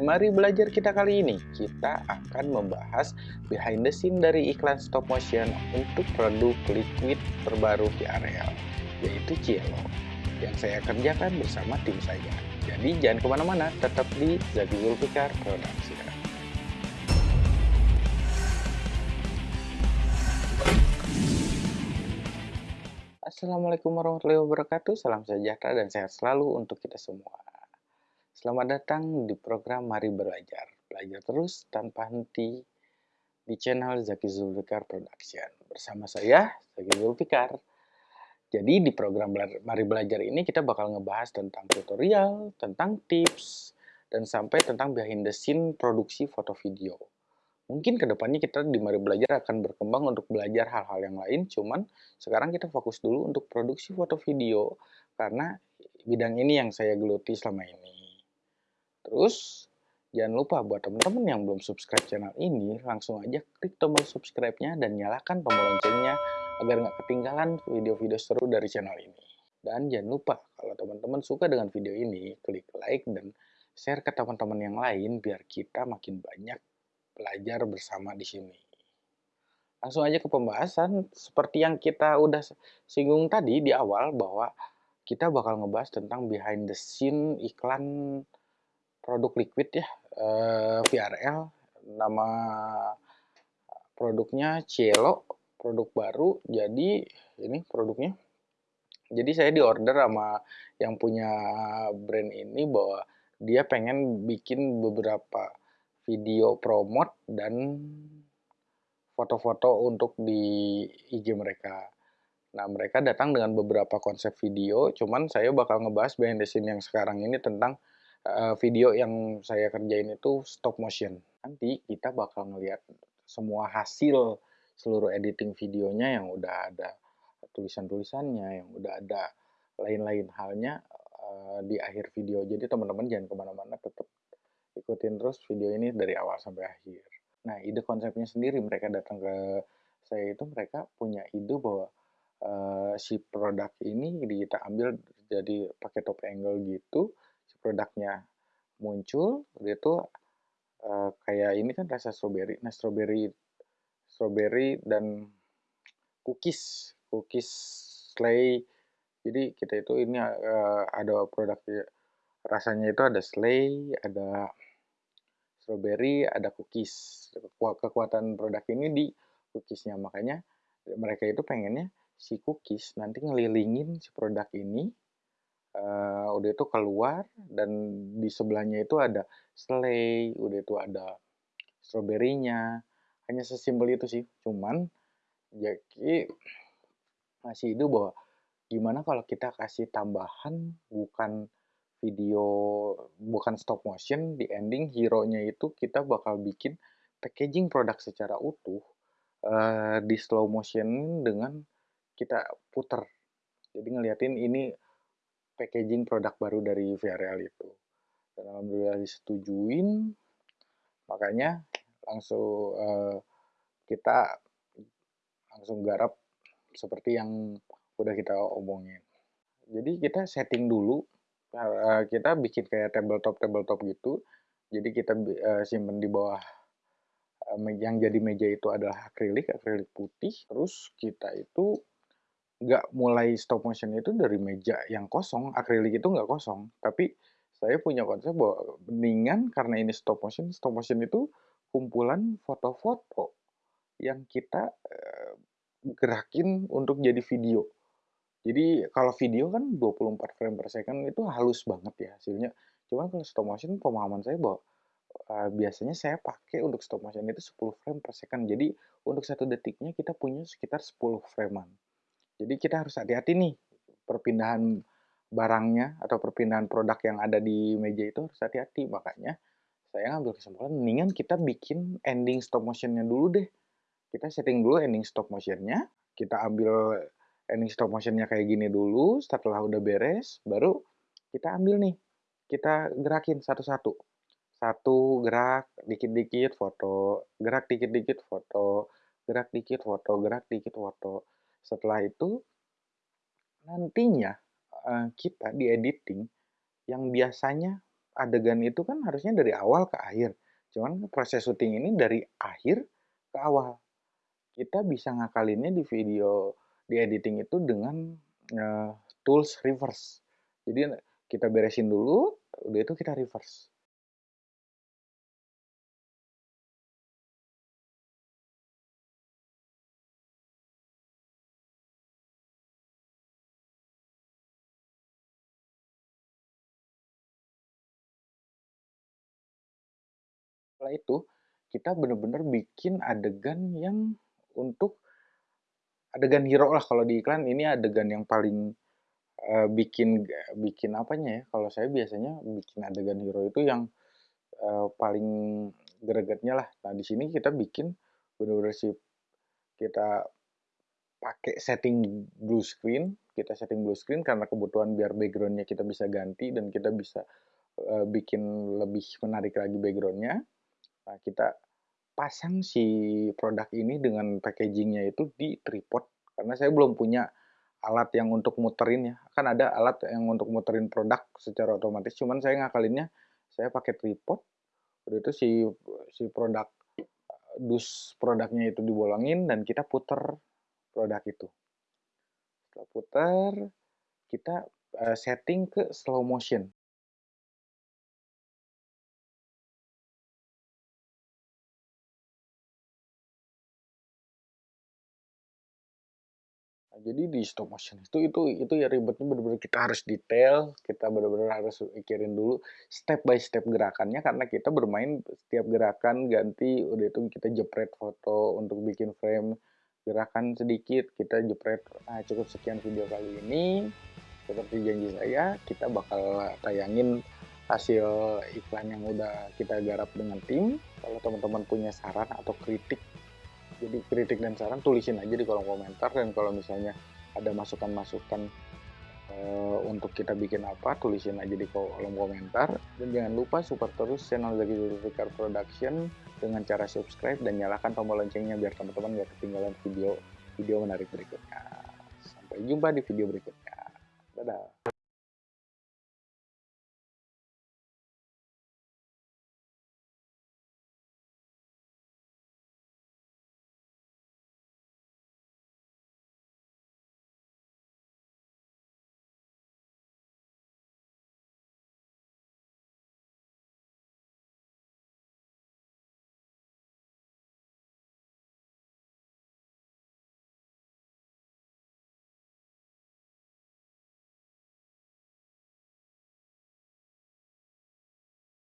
Mari belajar kita kali ini. Kita akan membahas behind the scene dari iklan stop motion untuk produk liquid terbaru VRL, yaitu Cielo, yang saya kerjakan bersama tim saya. Jadi jangan ke mana-mana, tetap di Zaki Zulfikar Production. Assalamualaikum warahmatullahi wabarakatuh, salam sejahtera dan sehat selalu untuk kita semua. Selamat datang di program Mari Belajar. Belajar terus tanpa henti di channel Zaki Zulfikar Production. Bersama saya, Zaki Zulfikar. Jadi di program Mari Belajar ini kita bakal ngebahas tentang tutorial, tentang tips, dan sampai tentang behind the scene produksi foto video. Mungkin ke depannya kita di Mari Belajar akan berkembang untuk belajar hal-hal yang lain, cuman sekarang kita fokus dulu untuk produksi foto video, karena bidang ini yang saya geluti selama ini. Terus, jangan lupa buat teman-teman yang belum subscribe channel ini, langsung aja klik tombol subscribe-nya dan nyalakan tombol loncengnya agar nggak ketinggalan video-video seru dari channel ini. Dan jangan lupa, kalau teman-teman suka dengan video ini, klik like dan share ke teman-teman yang lain biar kita makin banyak belajar bersama di sini. Langsung aja ke pembahasan, seperti yang kita udah singgung tadi di awal bahwa kita bakal ngebahas tentang behind the scene iklan produk liquid ya, eh, VRL, nama produknya Cielo, produk baru, jadi ini produknya. Jadi saya di order sama yang punya brand ini bahwa dia pengen bikin beberapa video promote dan foto-foto untuk di IG mereka. Nah, mereka datang dengan beberapa konsep video, cuman saya bakal ngebahas behind the scene yang sekarang ini tentang uh, video yang saya kerjain itu stop motion. Nanti kita bakal ngelihat semua hasil seluruh editing videonya yang udah ada tulisan-tulisannya, yang udah ada lain-lain halnya uh, di akhir video. Jadi teman-teman jangan ke mana-mana, tetap ikutin terus video ini dari awal sampai akhir. Nah, ide konsepnya sendiri mereka datang ke saya itu mereka punya ide bahwa uh, si produk ini kita ambil jadi pakai top angle gitu produknya muncul itu uh, kayak ini kan rasa strawberry nah strawberry strawberry dan cookies cookies slay. Jadi kita itu ini uh, ada produk rasanya itu ada slay ada strawberry ada cookies. Kekuatan produk ini di cookiesnya. Makanya mereka itu pengennya si cookies nanti ngelilingin si produk ini uh, udah itu keluar dan di sebelahnya itu ada selai, udah itu ada stroberinya. Hanya sesimpel itu sih. Cuman jadi masih itu bahwa gimana kalau kita kasih tambahan bukan video bukan stop motion di ending hero-nya itu kita bakal bikin packaging produk secara utuh uh, di slow motion dengan kita puter. Jadi ngeliatin ini packaging produk baru dari VRL itu. Dan alhamdulillah disetujuin, makanya langsung uh, kita langsung garap seperti yang udah kita omongin. Jadi kita setting dulu, uh, kita bikin kayak tabletop tabletop gitu. Jadi kita uh, simpen di bawah uh, yang jadi meja itu adalah akrilik, akrilik putih. Terus kita itu nggak mulai stop motion itu dari meja yang kosong, akrilik itu nggak kosong. Tapi saya punya konsep bahwa mendingan karena ini stop motion, stop motion itu kumpulan foto-foto yang kita eh, gerakin untuk jadi video. Jadi kalau video kan 24 frame per second itu halus banget ya hasilnya. Cuman kalau stop motion pemahaman saya bahwa uh, biasanya saya pakai untuk stop motion itu 10 frame per second. Jadi untuk satu detiknya kita punya sekitar 10 framean. Jadi kita harus hati-hati nih perpindahan barangnya atau perpindahan produk yang ada di meja itu harus hati-hati. Makanya saya ngambil kesimpulan mendingan kita bikin ending stop motionnya dulu deh. Kita setting dulu ending stop motionnya, kita ambil ending stop motionnya kayak gini dulu, setelah udah beres, baru kita ambil nih, kita gerakin satu-satu. Satu gerak, dikit-dikit foto, gerak dikit-dikit foto, gerak dikit foto, gerak dikit foto. Setelah itu, nantinya uh, kita di editing yang biasanya adegan itu kan harusnya dari awal ke akhir. Cuman proses syuting ini dari akhir ke awal. Kita bisa ngakalinnya di video di editing itu dengan uh, tools reverse. Jadi kita beresin dulu, udah itu kita reverse. Setelah itu kita bener-bener bikin adegan yang untuk adegan hero lah kalau di iklan. Ini adegan yang paling uh, bikin bikin apanya ya? Kalau saya biasanya bikin adegan hero itu yang uh, paling gregetnya lah. Nah di sini kita bikin bener-bener sih kita pakai setting blue screen. Kita setting blue screen karena kebutuhan biar backgroundnya kita bisa ganti dan kita bisa uh, bikin lebih menarik lagi backgroundnya Nah, kita pasang si produk ini dengan packagingnya itu di tripod karena saya belum punya alat yang untuk muterin ya. Kan ada alat yang untuk muterin produk secara otomatis cuman saya ngakalinnya saya pakai tripod. Udah itu si si produk dus produknya itu dibolongin dan kita puter produk itu. Setelah puter kita uh, setting ke slow motion Nah, jadi di stop motion itu itu itu ya ribetnya benar-benar kita harus detail, kita benar-benar harus mikirin dulu step by step gerakannya karena kita bermain setiap gerakan ganti udah itu kita jepret foto untuk bikin frame gerakan sedikit kita jepret nah cukup sekian video kali ini. Seperti janji saya kita bakal tayangin hasil iklan yang udah kita garap dengan tim. Kalau teman-teman punya saran atau kritik jadi kritik dan saran tulisin aja di kolom komentar. Dan kalau misalnya ada masukan-masukan uh, untuk kita bikin apa tulisin aja di kolom komentar. Dan jangan lupa support terus channel Zaki Zulfikar Production dengan cara subscribe dan nyalakan tombol loncengnya biar teman-teman gak ketinggalan video video menarik berikutnya. Sampai jumpa di video berikutnya. Dadah